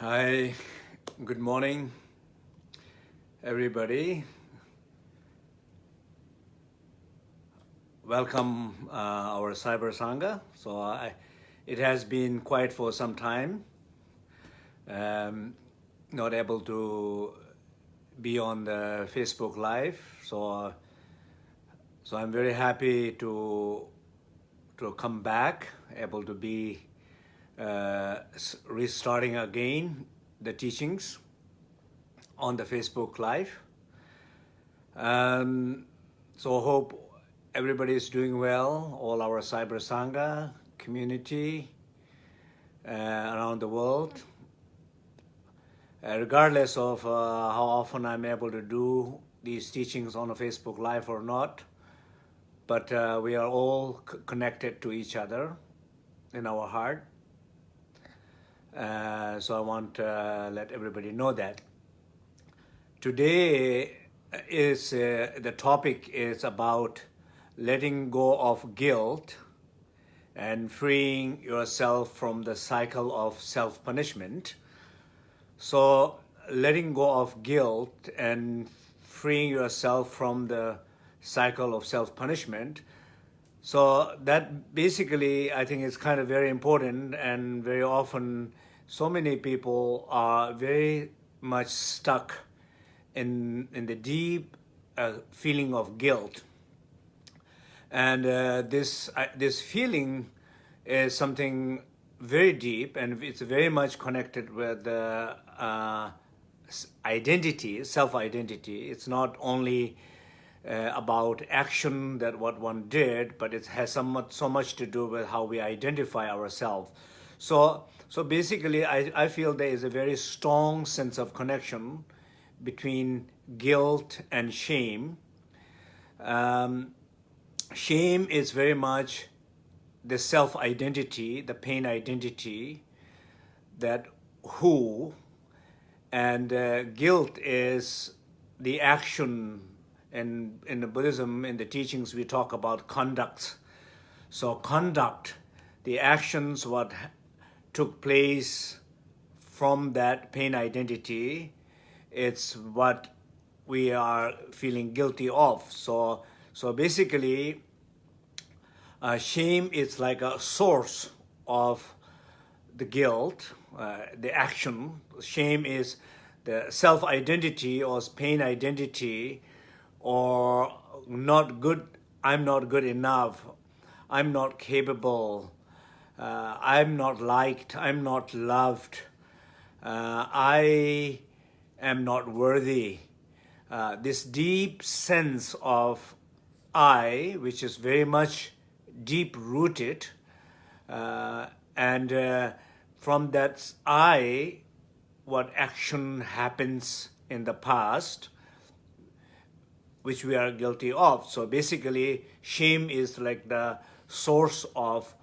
Hi, good morning, everybody. Welcome uh, our Cyber Sangha. So I, it has been quiet for some time. Um, not able to be on the Facebook Live. So, uh, so I'm very happy to to come back, able to be uh, restarting again the teachings on the Facebook Live. Um, so hope everybody is doing well, all our Cyber Sangha community uh, around the world. Uh, regardless of uh, how often I'm able to do these teachings on a Facebook Live or not, but uh, we are all connected to each other in our heart. Uh, so I want to uh, let everybody know that. Today is uh, the topic is about letting go of guilt and freeing yourself from the cycle of self-punishment. So letting go of guilt and freeing yourself from the cycle of self-punishment. So that basically, I think is kind of very important and very often so many people are very much stuck in, in the deep uh, feeling of guilt. And uh, this, uh, this feeling is something very deep and it's very much connected with the uh, identity, self-identity. It's not only uh, about action that what one did, but it has so much, so much to do with how we identify ourselves. So, so basically, I, I feel there is a very strong sense of connection between guilt and shame. Um, shame is very much the self-identity, the pain identity, that who, and uh, guilt is the action and in the Buddhism, in the teachings, we talk about conduct. So conduct, the actions, what took place from that pain identity, it's what we are feeling guilty of. So, so basically, uh, shame is like a source of the guilt, uh, the action. Shame is the self-identity or pain identity or not good, I'm not good enough, I'm not capable, uh, I'm not liked, I'm not loved, uh, I am not worthy. Uh, this deep sense of I, which is very much deep rooted, uh, and uh, from that I, what action happens in the past, which we are guilty of. So basically, shame is like the source of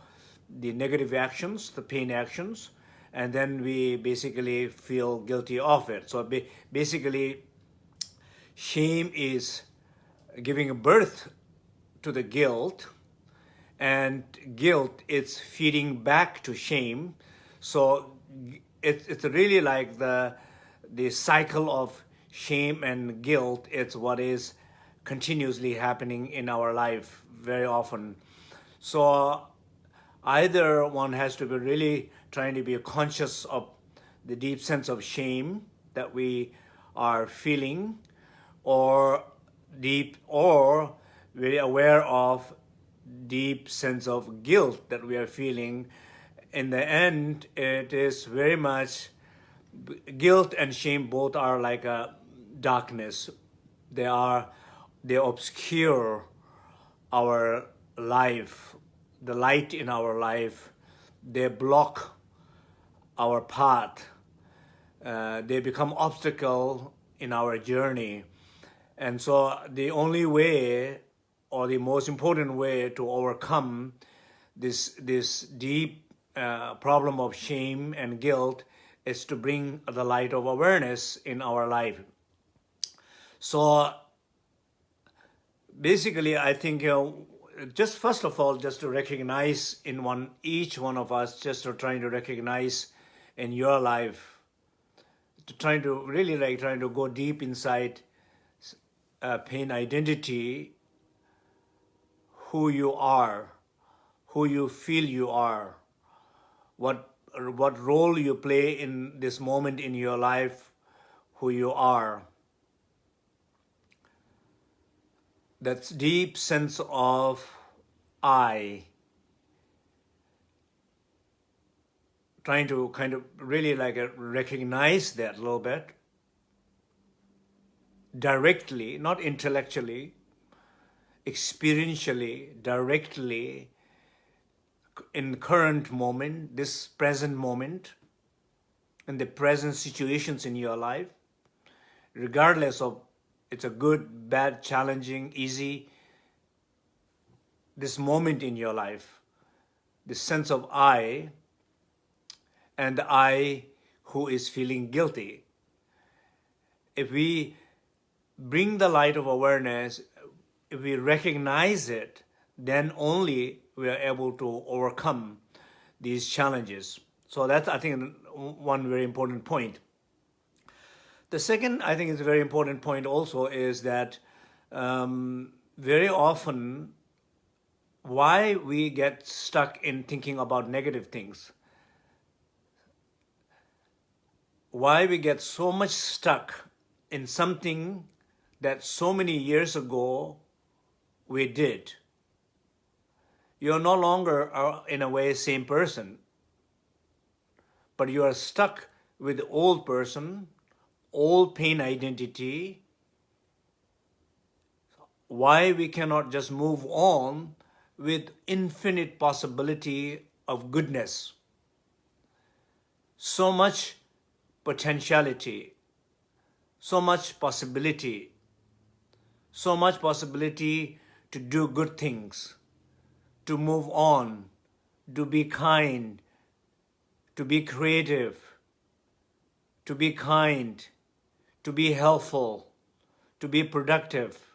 the negative actions, the pain actions, and then we basically feel guilty of it. So basically, shame is giving birth to the guilt, and guilt is feeding back to shame. So it's, it's really like the, the cycle of shame and guilt. It's what is continuously happening in our life very often. So either one has to be really trying to be conscious of the deep sense of shame that we are feeling or deep or very aware of deep sense of guilt that we are feeling. In the end it is very much guilt and shame both are like a darkness. They are they obscure our life, the light in our life. They block our path. Uh, they become obstacle in our journey. And so the only way or the most important way to overcome this, this deep uh, problem of shame and guilt is to bring the light of awareness in our life. So basically, I think, you know, just first of all, just to recognize in one, each one of us, just to trying to recognize in your life, to trying to really like trying to go deep inside uh, pain identity, who you are, who you feel you are, what what role you play in this moment in your life, who you are. That deep sense of I, trying to kind of really like uh, recognize that a little bit, directly, not intellectually, experientially, directly, in current moment, this present moment, in the present situations in your life, regardless of it's a good, bad, challenging, easy, this moment in your life, this sense of I, and I who is feeling guilty. If we bring the light of awareness, if we recognize it, then only we are able to overcome these challenges. So that's, I think, one very important point. The second, I think, is a very important point also is that um, very often why we get stuck in thinking about negative things. Why we get so much stuck in something that so many years ago we did you're no longer, uh, in a way, same person. But you are stuck with the old person, old pain identity. Why we cannot just move on with infinite possibility of goodness. So much potentiality, so much possibility, so much possibility to do good things to move on, to be kind, to be creative, to be kind, to be helpful, to be productive,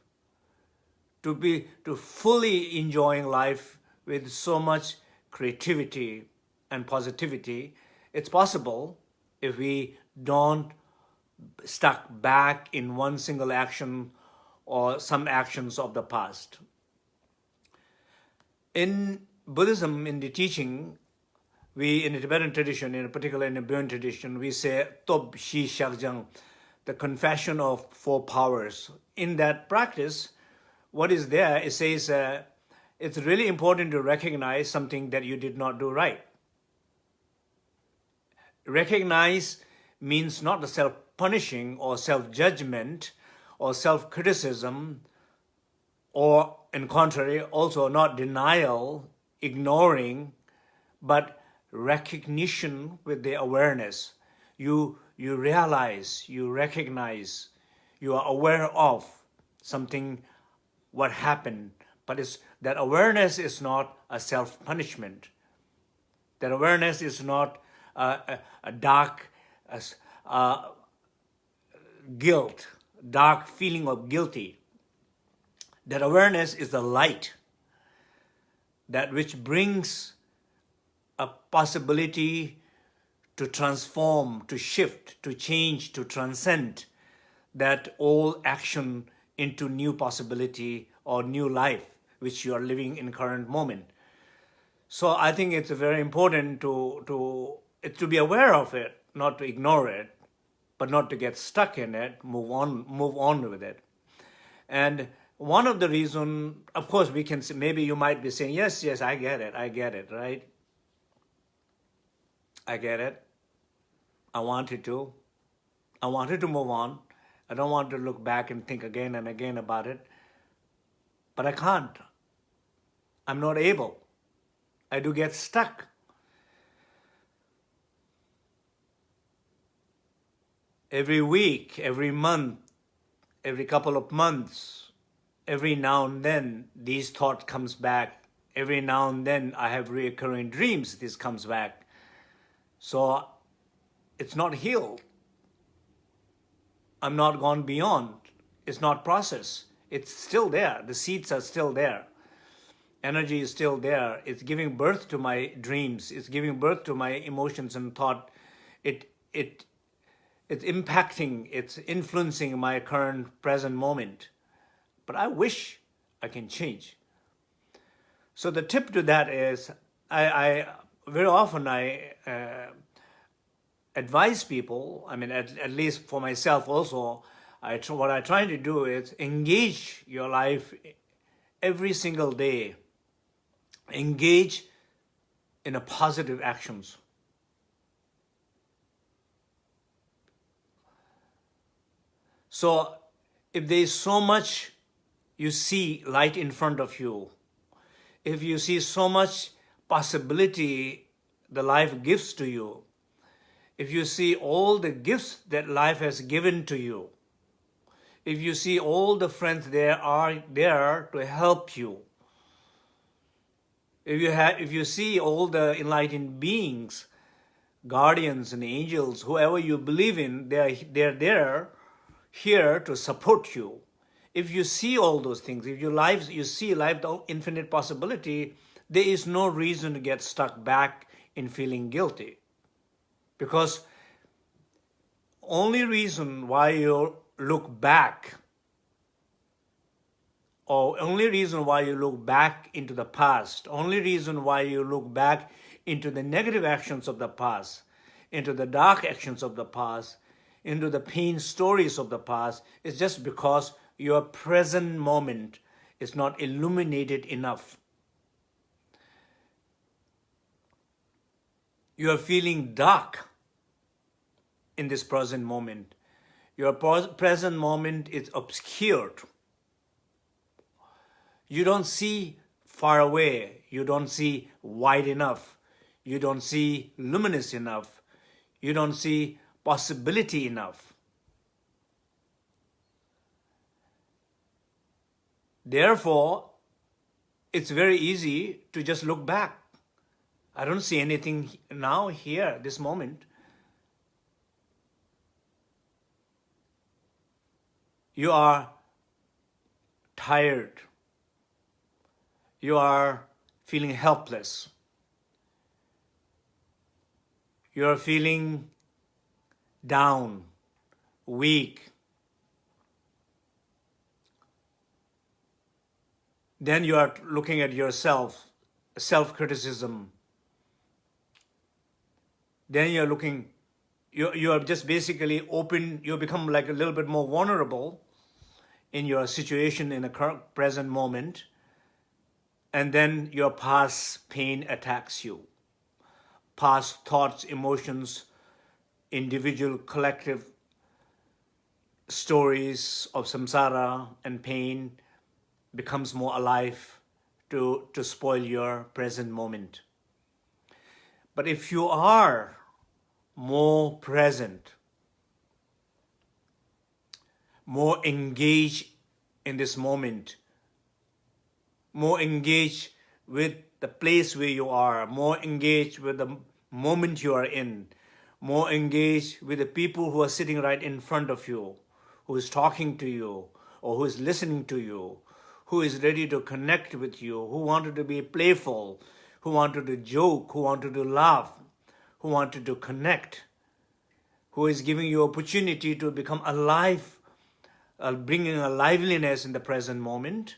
to be to fully enjoying life with so much creativity and positivity. It's possible if we don't stuck back in one single action or some actions of the past. In Buddhism, in the teaching, we, in the Tibetan tradition, in particular in the Bön tradition, we say Tob Shi Shakjang, the confession of four powers. In that practice, what is there, it says uh, it's really important to recognize something that you did not do right. Recognize means not the self-punishing or self-judgment or self-criticism or in contrary, also not denial, ignoring, but recognition with the awareness. You, you realize, you recognize, you are aware of something, what happened, but it's, that awareness is not a self-punishment. That awareness is not a, a, dark guilt, dark feeling of guilty that awareness is the light that which brings a possibility to transform, to shift, to change, to transcend that all action into new possibility or new life which you are living in current moment. So I think it's very important to, to, to be aware of it, not to ignore it, but not to get stuck in it, move on, move on with it. And one of the reason, of course, we can say, maybe you might be saying, yes, yes, I get it, I get it, right? I get it. I wanted to. I wanted to move on. I don't want to look back and think again and again about it. But I can't. I'm not able. I do get stuck. Every week, every month, every couple of months, every now and then these thought comes back. Every now and then I have recurring dreams, this comes back. So it's not healed. I'm not gone beyond. It's not processed. It's still there. The seeds are still there. Energy is still there. It's giving birth to my dreams. It's giving birth to my emotions and thought. It, it, it's impacting, it's influencing my current present moment. But I wish I can change. So the tip to that is, I, I very often I uh, advise people, I mean, at, at least for myself also, I, what I try to do is engage your life every single day. Engage in a positive actions. So if there is so much you see light in front of you, if you see so much possibility the life gives to you, if you see all the gifts that life has given to you, if you see all the friends there are there to help you, if you have, if you see all the enlightened beings, guardians and angels, whoever you believe in, they are they're there, here to support you. If you see all those things, if your lives you see life the infinite possibility, there is no reason to get stuck back in feeling guilty. Because only reason why you look back or only reason why you look back into the past, only reason why you look back into the negative actions of the past, into the dark actions of the past, into the pain stories of the past, is just because your present moment is not illuminated enough. You are feeling dark in this present moment. Your present moment is obscured. You don't see far away. You don't see wide enough. You don't see luminous enough. You don't see possibility enough. Therefore, it's very easy to just look back. I don't see anything now, here, this moment. You are tired, you are feeling helpless, you are feeling down, weak, then you are looking at yourself, self-criticism. Then you're looking, you, you are just basically open, you become like a little bit more vulnerable in your situation in the current present moment, and then your past pain attacks you. Past thoughts, emotions, individual, collective stories of samsara and pain becomes more alive to, to spoil your present moment. But if you are more present, more engaged in this moment, more engaged with the place where you are, more engaged with the moment you are in, more engaged with the people who are sitting right in front of you, who is talking to you, or who is listening to you, who is ready to connect with you, who wanted to be playful, who wanted to joke, who wanted to laugh, who wanted to connect, who is giving you opportunity to become alive uh, bringing a liveliness in the present moment.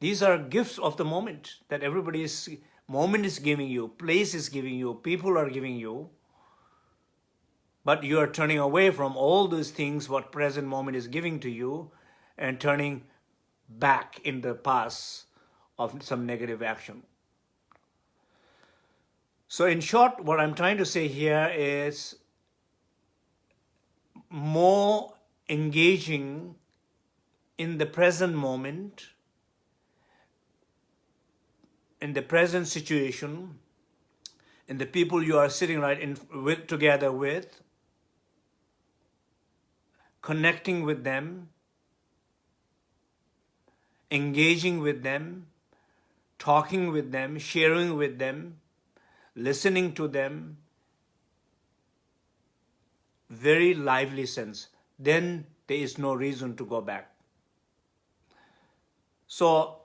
These are gifts of the moment that everybody's moment is giving you, place is giving you, people are giving you. But you are turning away from all those things what present moment is giving to you and turning back in the past of some negative action. So in short, what I'm trying to say here is more engaging in the present moment, in the present situation, in the people you are sitting right in with together with, connecting with them, engaging with them, talking with them, sharing with them, listening to them, very lively sense then there is no reason to go back. So,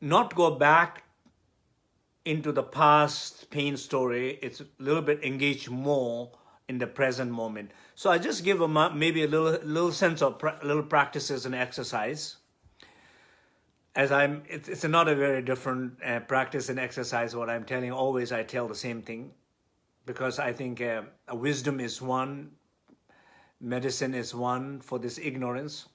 not go back into the past pain story. It's a little bit engaged more in the present moment. So I just give a, maybe a little, little sense of little practices and exercise. As I'm, it's, it's not a very different uh, practice and exercise. What I'm telling always, I tell the same thing, because I think uh, wisdom is one, medicine is one for this ignorance.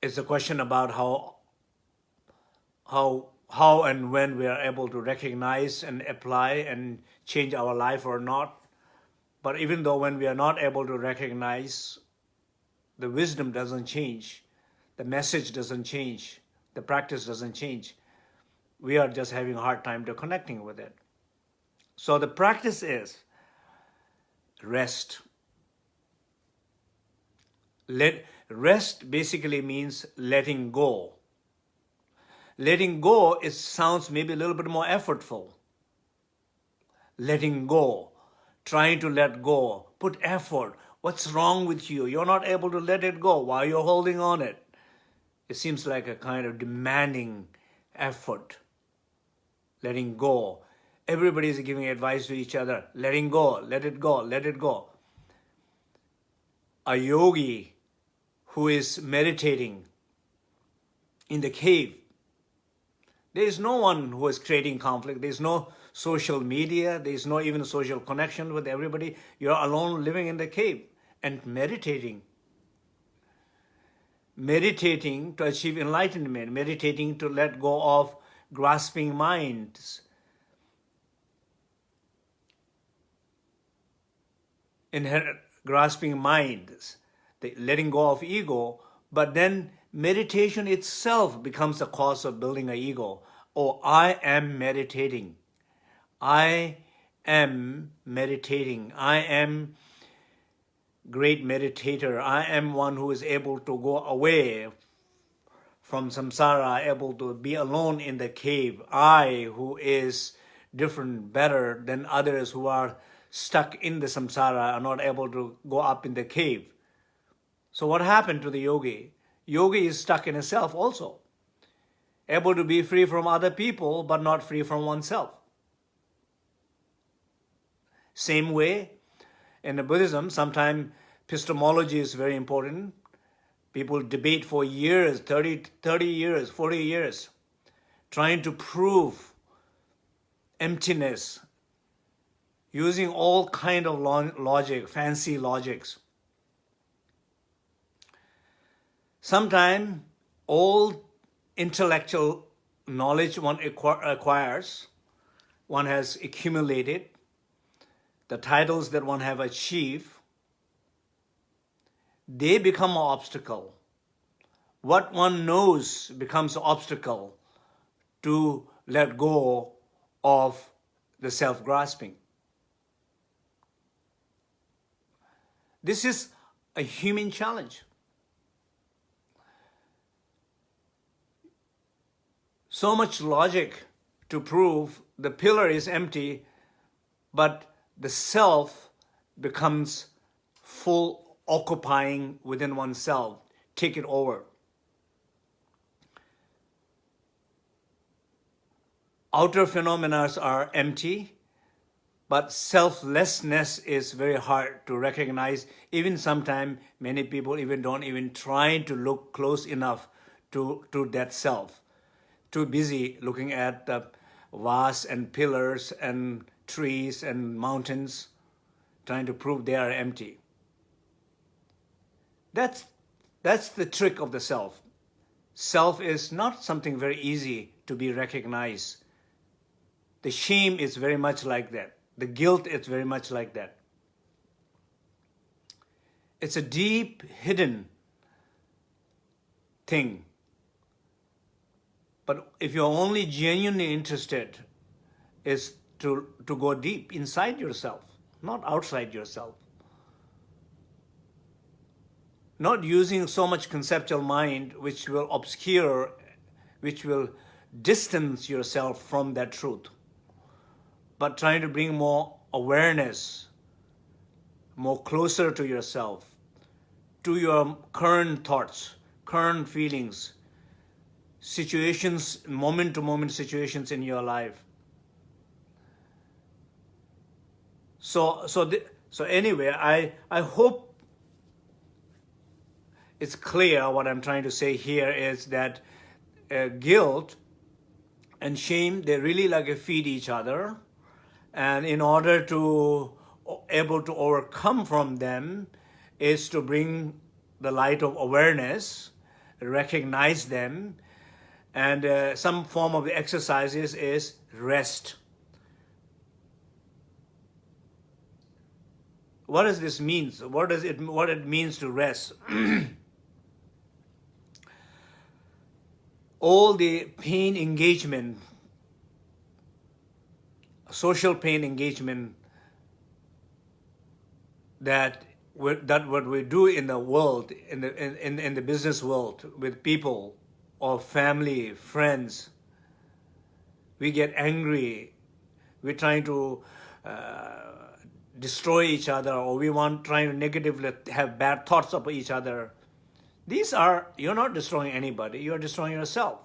It's a question about how, how how and when we are able to recognize and apply and change our life or not. But even though when we are not able to recognize, the wisdom doesn't change, the message doesn't change, the practice doesn't change. We are just having a hard time to connecting with it. So the practice is rest. Let rest basically means letting go Letting go it sounds maybe a little bit more effortful. Letting go, trying to let go, put effort. What's wrong with you? You're not able to let it go. Why are you're holding on it? It seems like a kind of demanding effort. Letting go. Everybody is giving advice to each other. Letting go, let it go, let it go. A yogi who is meditating in the cave there is no one who is creating conflict. There is no social media. There is no even social connection with everybody. You're alone living in the cave and meditating. Meditating to achieve enlightenment. Meditating to let go of grasping minds. Inherent grasping minds. The letting go of ego. But then meditation itself becomes the cause of building an ego. Or oh, I am meditating. I am meditating. I am great meditator. I am one who is able to go away from samsara, able to be alone in the cave. I, who is different, better than others who are stuck in the samsara, are not able to go up in the cave. So what happened to the yogi? Yogi is stuck in himself also, able to be free from other people, but not free from oneself. Same way, in the Buddhism, sometimes epistemology is very important. People debate for years, 30, 30 years, 40 years, trying to prove emptiness, using all kind of logic, fancy logics. Sometimes all intellectual knowledge one acquires, one has accumulated, the titles that one have achieved, they become an obstacle. What one knows becomes an obstacle to let go of the self-grasping. This is a human challenge. so much logic to prove the pillar is empty, but the self becomes full occupying within oneself, take it over. Outer phenomena are empty, but selflessness is very hard to recognize. Even sometimes many people even don't even try to look close enough to, to that self too busy looking at the vases and pillars and trees and mountains, trying to prove they are empty. That's, that's the trick of the self. Self is not something very easy to be recognized. The shame is very much like that. The guilt is very much like that. It's a deep, hidden thing but if you're only genuinely interested, is to, to go deep inside yourself, not outside yourself. Not using so much conceptual mind which will obscure, which will distance yourself from that truth, but trying to bring more awareness, more closer to yourself, to your current thoughts, current feelings, situations, moment-to-moment -moment situations in your life. So, so, the, so anyway, I, I hope it's clear what I'm trying to say here is that uh, guilt and shame, they really like feed each other. And in order to able to overcome from them is to bring the light of awareness, recognize them, and uh, some form of exercises is rest. What does this mean? What does it what it means to rest? All the pain engagement, social pain engagement that that what we do in the world, in the in, in the business world with people or family, friends, we get angry, we're trying to uh, destroy each other or we want trying to negatively have bad thoughts of each other. These are, you're not destroying anybody, you're destroying yourself.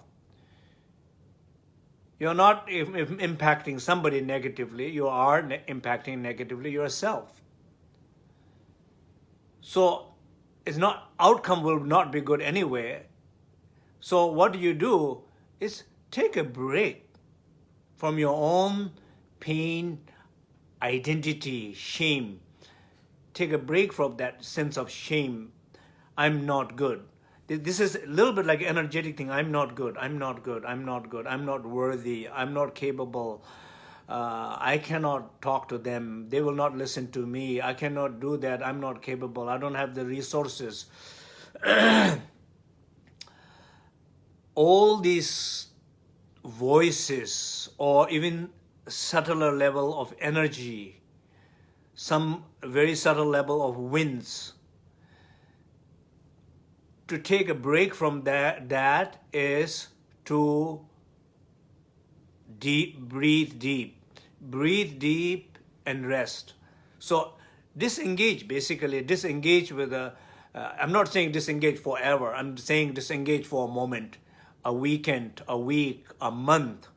You're not impacting somebody negatively, you are ne impacting negatively yourself. So it's not, outcome will not be good anyway. So what do you do is take a break from your own pain, identity, shame. Take a break from that sense of shame. I'm not good. This is a little bit like energetic thing. I'm not good. I'm not good. I'm not good. I'm not worthy. I'm not capable. Uh, I cannot talk to them. They will not listen to me. I cannot do that. I'm not capable. I don't have the resources. All these voices or even subtler level of energy, some very subtle level of winds. To take a break from that, that is to deep, breathe deep. Breathe deep and rest. So disengage, basically, disengage with a, uh, I'm not saying disengage forever, I'm saying disengage for a moment, a weekend, a week, a month,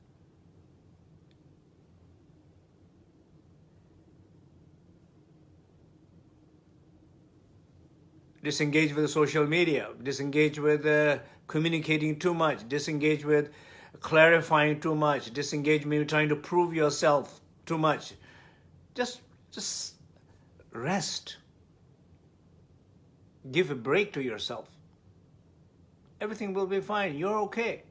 disengage with social media, disengage with uh, communicating too much, disengage with clarifying too much, disengage maybe trying to prove yourself too much. Just, just rest. Give a break to yourself. Everything will be fine. You're okay.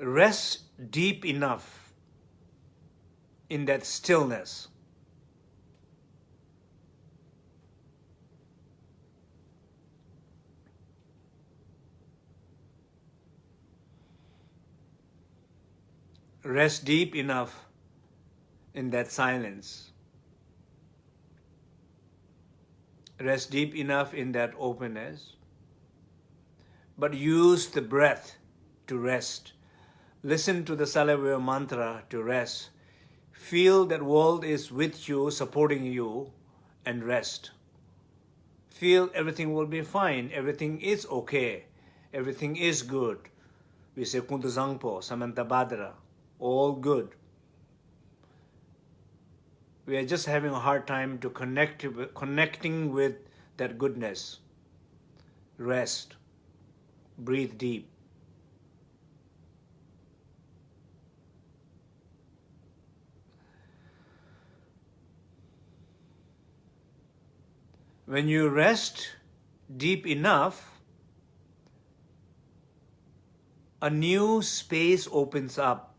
Rest deep enough in that stillness rest deep enough in that silence. Rest deep enough in that openness. But use the breath to rest. Listen to the Salavya mantra to rest. Feel that world is with you, supporting you, and rest. Feel everything will be fine, everything is okay, everything is good. We say Kuntu Zangpo, Samantabhadra all good. We are just having a hard time to connect connecting with that goodness. Rest. Breathe deep. When you rest deep enough, a new space opens up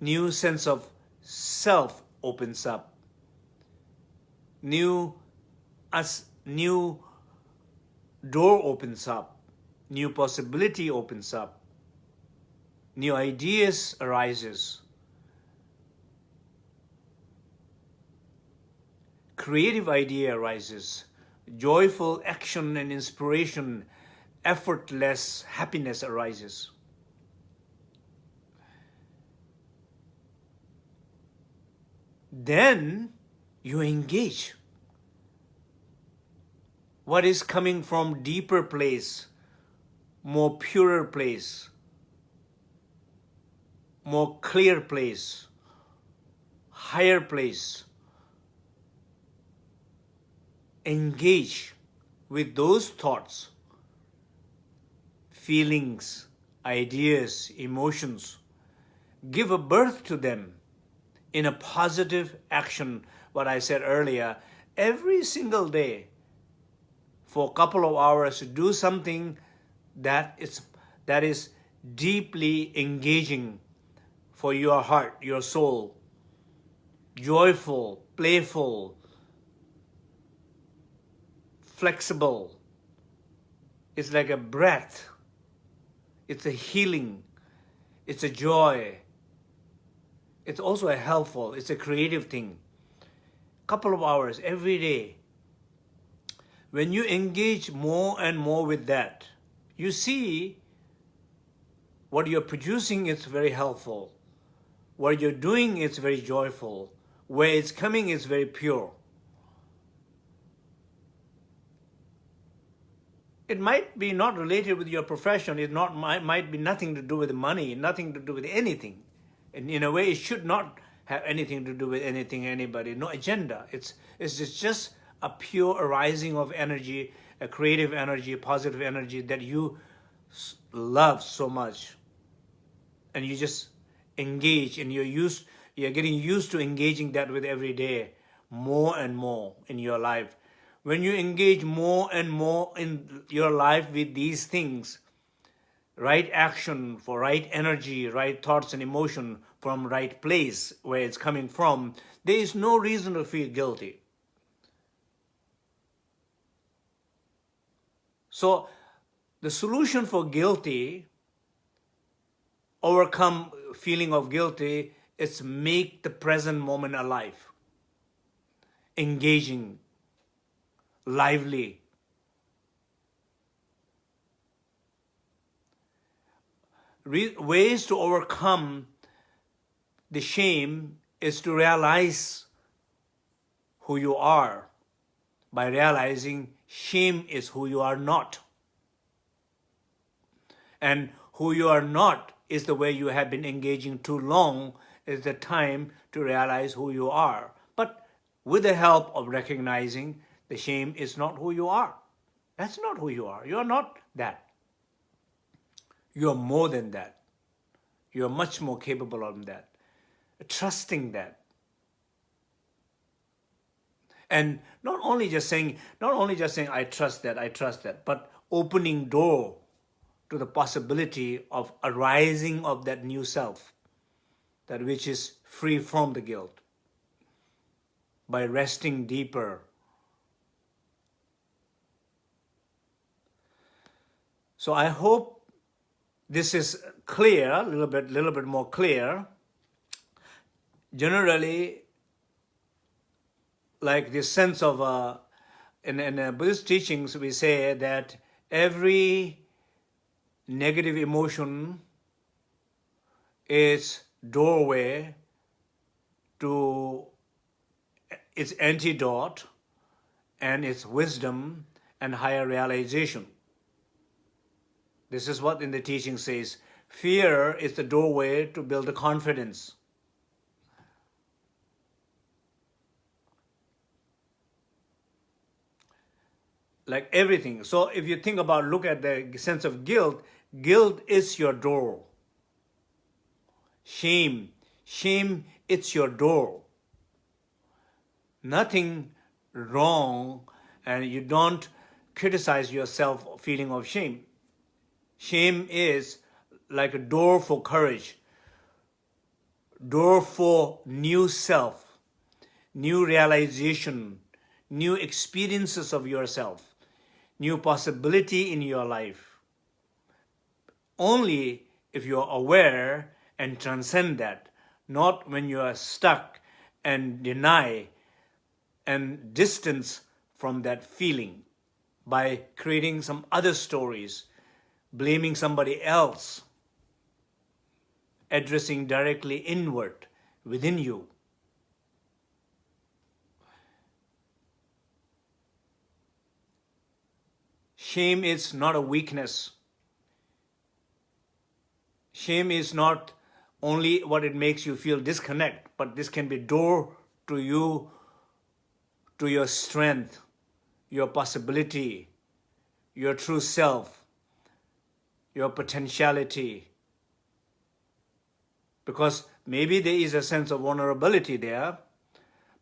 new sense of self opens up. New, as new door opens up. New possibility opens up. New ideas arises. Creative idea arises. Joyful action and inspiration, effortless happiness arises. Then you engage what is coming from deeper place, more purer place, more clear place, higher place. Engage with those thoughts, feelings, ideas, emotions. Give a birth to them in a positive action, what I said earlier, every single day for a couple of hours to do something that is, that is deeply engaging for your heart, your soul, joyful, playful, flexible. It's like a breath. It's a healing. It's a joy. It's also a helpful. It's a creative thing. Couple of hours every day when you engage more and more with that, you see what you're producing is very helpful. What you're doing is very joyful. Where it's coming is very pure. It might be not related with your profession. It not might, might be nothing to do with money, nothing to do with anything. And in a way, it should not have anything to do with anything, anybody, no agenda. It's, it's just, just a pure arising of energy, a creative energy, a positive energy that you love so much. And you just engage and you're used, you're getting used to engaging that with every day, more and more in your life. When you engage more and more in your life with these things, right action for right energy, right thoughts and emotion from right place where it's coming from, there is no reason to feel guilty. So the solution for guilty, overcome feeling of guilty, is make the present moment alive, engaging, lively. Ways to overcome the shame is to realize who you are by realizing Shame is who you are not. And who you are not is the way you have been engaging too long is the time to realize who you are. But with the help of recognizing the shame is not who you are. That's not who you are. You are not that. You are more than that. You are much more capable of that. Trusting that and not only just saying, not only just saying, I trust that, I trust that, but opening door to the possibility of arising of that new self, that which is free from the guilt, by resting deeper. So I hope this is clear, a little bit, a little bit more clear. Generally, like this sense of, uh, in, in uh, Buddhist teachings, we say that every negative emotion is doorway to its antidote and its wisdom and higher realization. This is what in the teaching says. Fear is the doorway to build the confidence. like everything. So if you think about, look at the sense of guilt, guilt is your door. Shame, shame, it's your door. Nothing wrong and you don't criticize yourself feeling of shame. Shame is like a door for courage, door for new self, new realization, new experiences of yourself new possibility in your life. Only if you are aware and transcend that, not when you are stuck and deny and distance from that feeling by creating some other stories, blaming somebody else, addressing directly inward within you. shame is not a weakness. Shame is not only what it makes you feel disconnect, but this can be door to you, to your strength, your possibility, your true self, your potentiality. Because maybe there is a sense of vulnerability there,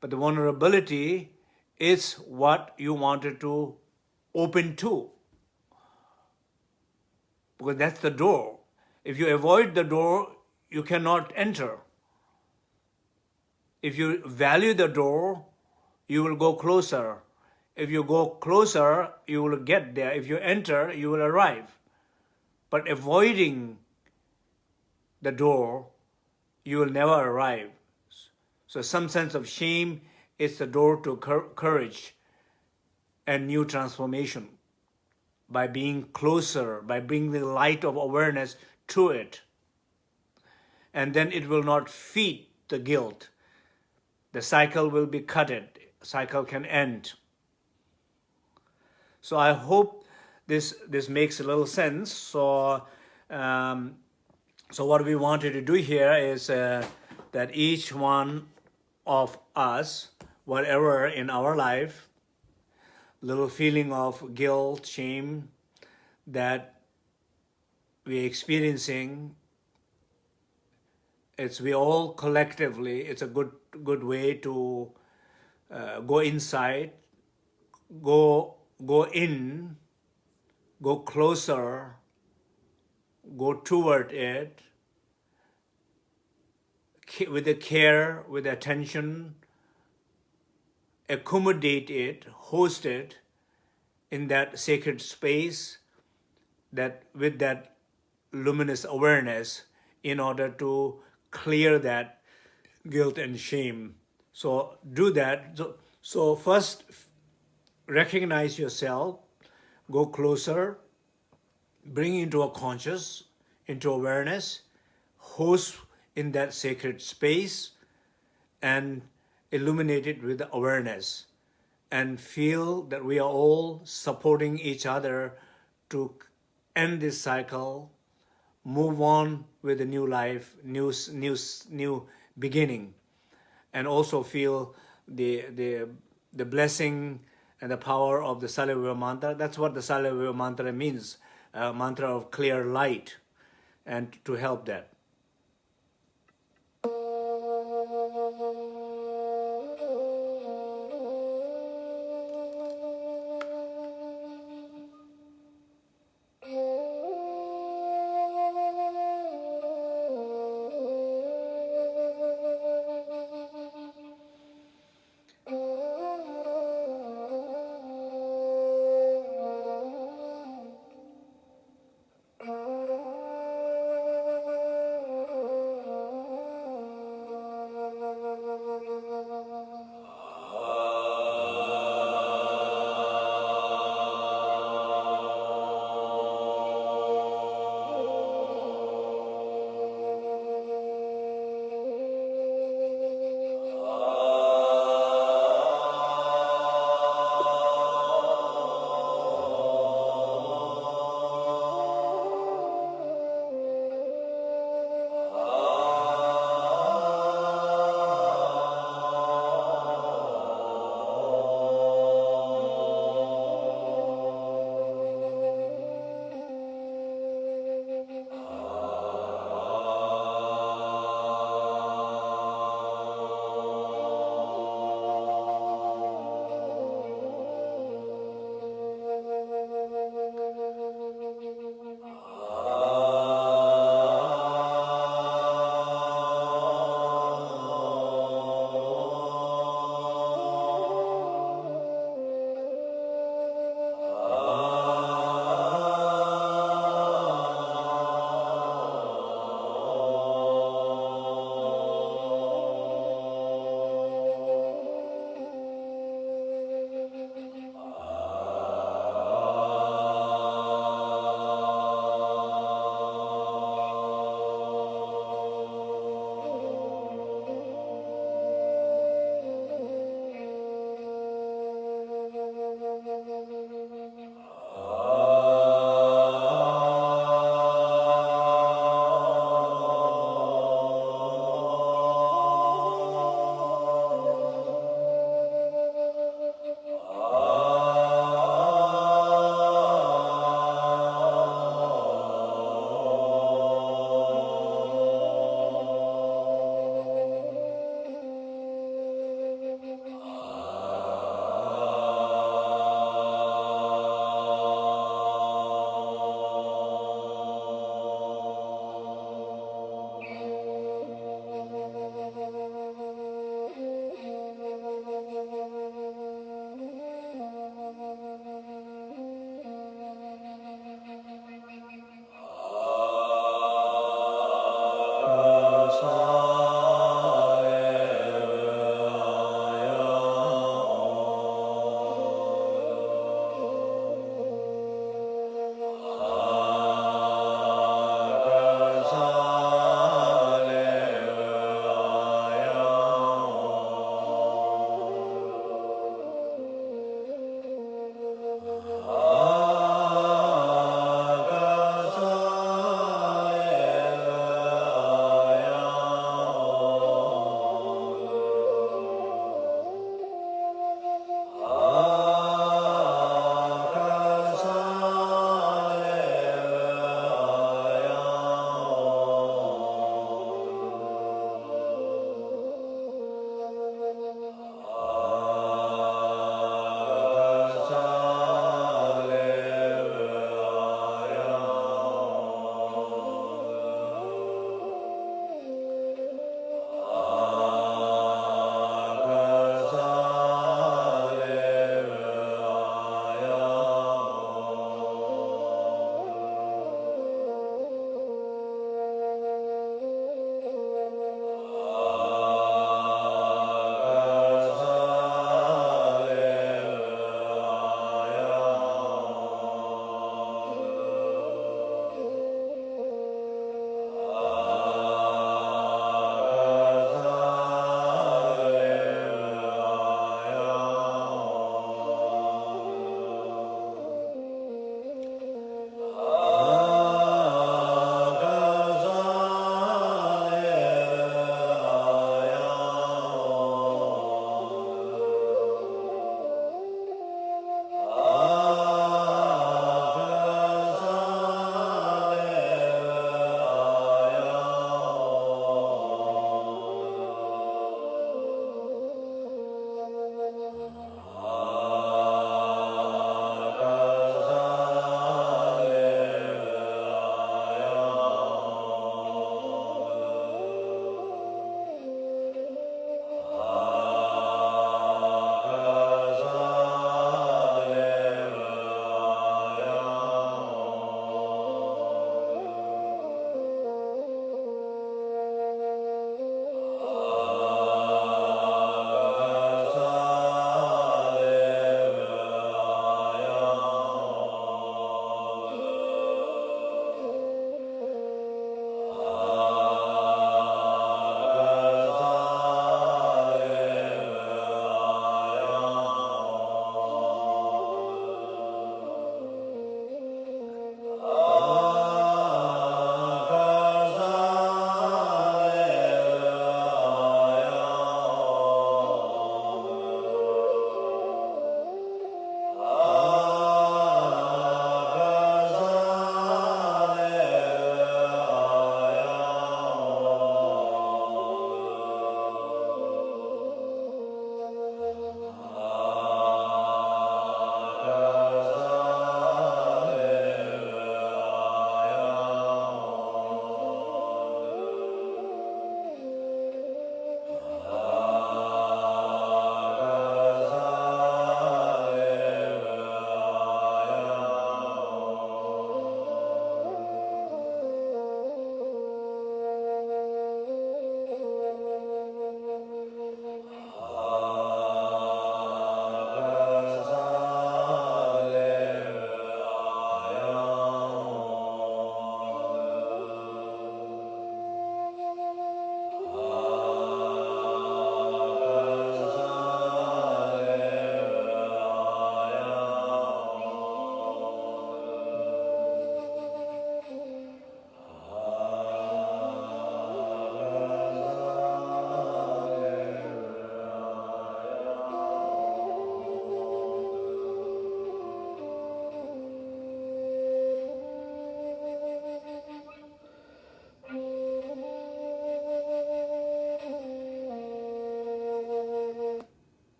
but the vulnerability is what you wanted to open to. Because that's the door. If you avoid the door, you cannot enter. If you value the door, you will go closer. If you go closer, you will get there. If you enter, you will arrive. But avoiding the door, you will never arrive. So some sense of shame is the door to courage and new transformation by being closer, by bringing the light of awareness to it. And then it will not feed the guilt. The cycle will be cutted. Cycle can end. So I hope this this makes a little sense. So um, so what we wanted to do here is uh, that each one of us, whatever in our life, little feeling of guilt, shame that we're experiencing, it's we all collectively, it's a good good way to uh, go inside, go go in, go closer, go toward it with the care, with attention, accommodate it, host it in that sacred space that with that luminous awareness in order to clear that guilt and shame. So do that. So, so first recognize yourself, go closer, bring into a conscious, into awareness, host in that sacred space, and illuminate it with awareness and feel that we are all supporting each other to end this cycle, move on with a new life, new, new, new beginning, and also feel the, the, the blessing and the power of the Salavya mantra. That's what the Salavya mantra means, mantra of clear light, and to help that.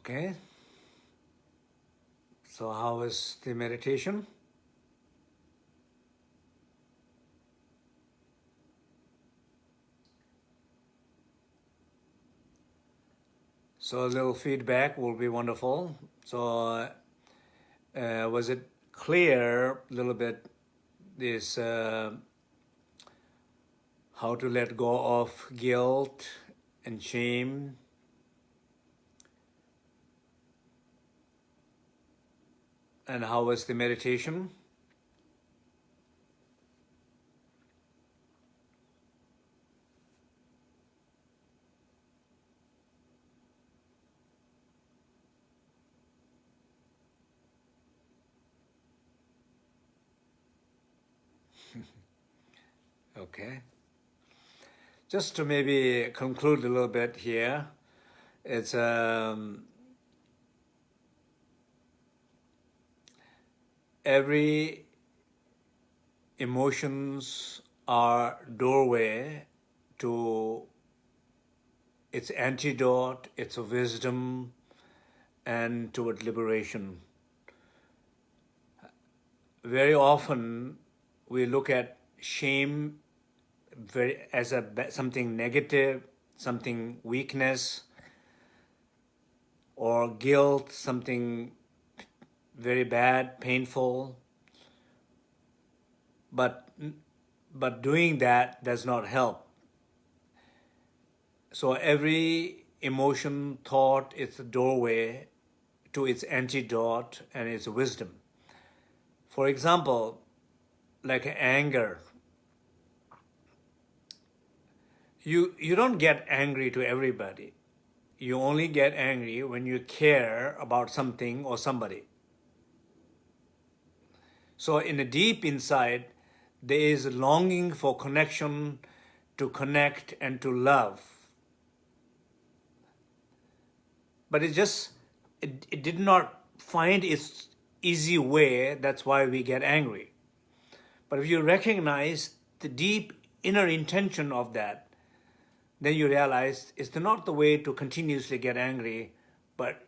Okay. So how is the meditation? So a little feedback will be wonderful. So uh, was it clear a little bit this uh, how to let go of guilt and shame and how was the meditation? Okay. Just to maybe conclude a little bit here, it's um, every emotions are doorway to its antidote, its wisdom, and toward liberation. Very often we look at shame very as a something negative, something weakness, or guilt, something very bad, painful. But but doing that does not help. So every emotion, thought, is a doorway to its antidote and its wisdom. For example, like anger, you, you don't get angry to everybody. You only get angry when you care about something or somebody. So in the deep inside, there is a longing for connection, to connect and to love. But it just, it, it did not find its easy way, that's why we get angry. But if you recognize the deep inner intention of that, then you realize it's not the way to continuously get angry, but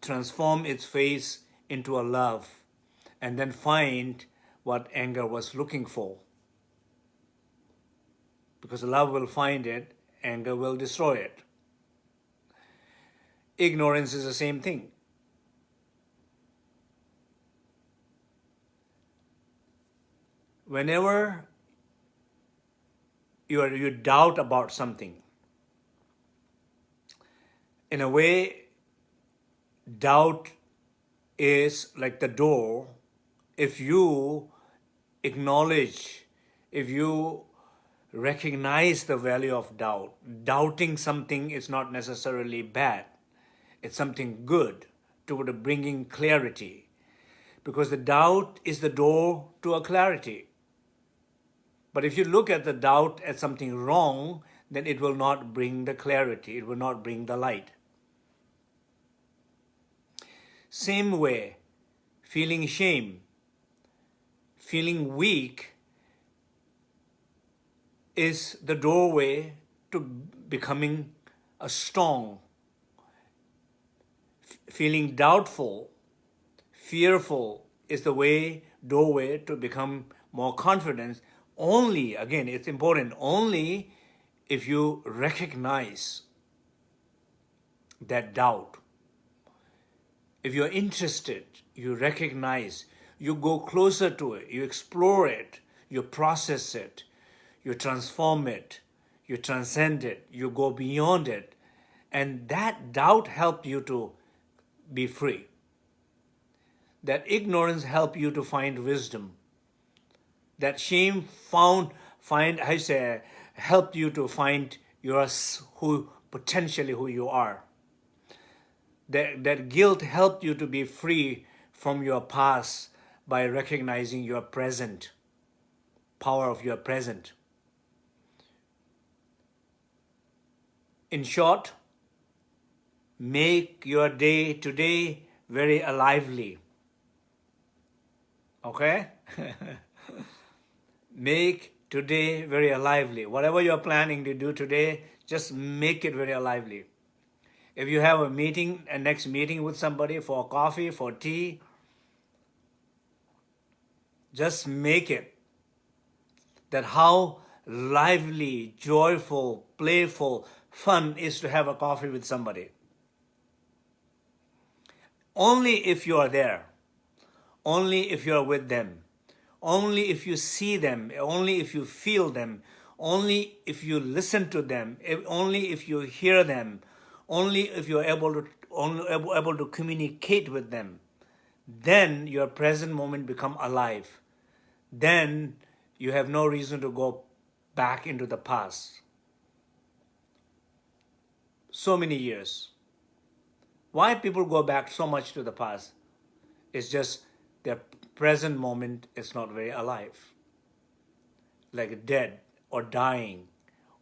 transform its face into a love and then find what anger was looking for. Because love will find it, anger will destroy it. Ignorance is the same thing. Whenever you, are, you doubt about something. In a way, doubt is like the door. If you acknowledge, if you recognize the value of doubt, doubting something is not necessarily bad. It's something good toward bringing clarity. Because the doubt is the door to a clarity. But if you look at the doubt as something wrong, then it will not bring the clarity, it will not bring the light. Same way, feeling shame, feeling weak is the doorway to becoming a strong. feeling doubtful, fearful is the way, doorway to become more confident only, again, it's important, only if you recognize that doubt. If you're interested, you recognize, you go closer to it, you explore it, you process it, you transform it, you transcend it, you go beyond it. And that doubt helped you to be free. That ignorance helped you to find wisdom. That shame found find I say helped you to find your who potentially who you are. That that guilt helped you to be free from your past by recognizing your present, power of your present. In short, make your day today very lively. Okay? Make today very lively. Whatever you're planning to do today, just make it very lively. If you have a meeting, a next meeting with somebody for coffee, for tea, just make it. That how lively, joyful, playful, fun is to have a coffee with somebody. Only if you are there, only if you are with them, only if you see them, only if you feel them, only if you listen to them, only if you hear them, only if you're able to only able to communicate with them, then your present moment become alive. Then you have no reason to go back into the past. So many years. Why people go back so much to the past? It's just their present moment is not very alive. Like dead or dying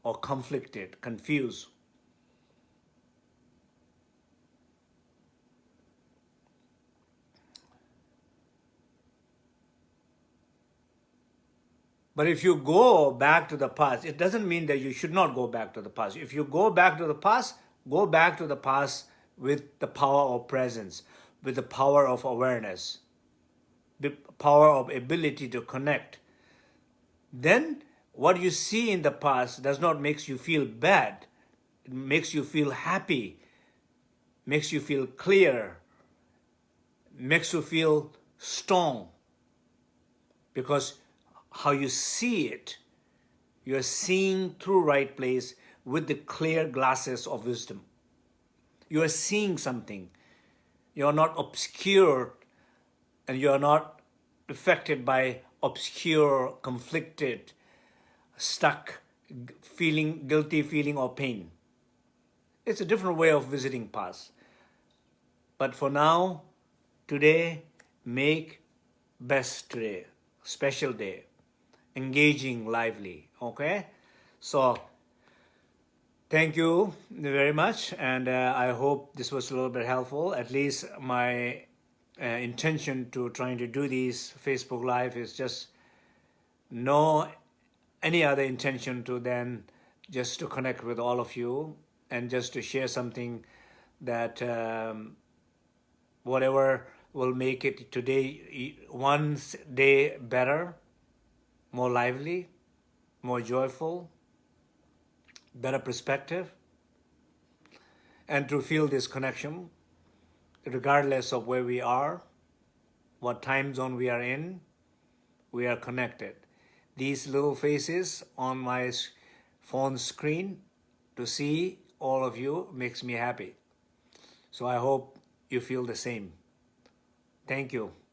or conflicted, confused. But if you go back to the past, it doesn't mean that you should not go back to the past. If you go back to the past, go back to the past with the power of presence, with the power of awareness, the power of ability to connect. Then what you see in the past does not make you feel bad. It makes you feel happy, makes you feel clear, makes you feel strong. Because how you see it, you're seeing through right place with the clear glasses of wisdom. You are seeing something. You're not obscured and you're not affected by obscure, conflicted, stuck, feeling guilty, feeling or pain. It's a different way of visiting past. But for now, today, make best today, special day engaging lively. Okay? So thank you very much and uh, I hope this was a little bit helpful. At least my uh, intention to trying to do these Facebook live is just no any other intention to then just to connect with all of you and just to share something that um, whatever will make it today one day better more lively, more joyful, better perspective, and to feel this connection, regardless of where we are, what time zone we are in, we are connected. These little faces on my phone screen to see all of you makes me happy. So I hope you feel the same. Thank you.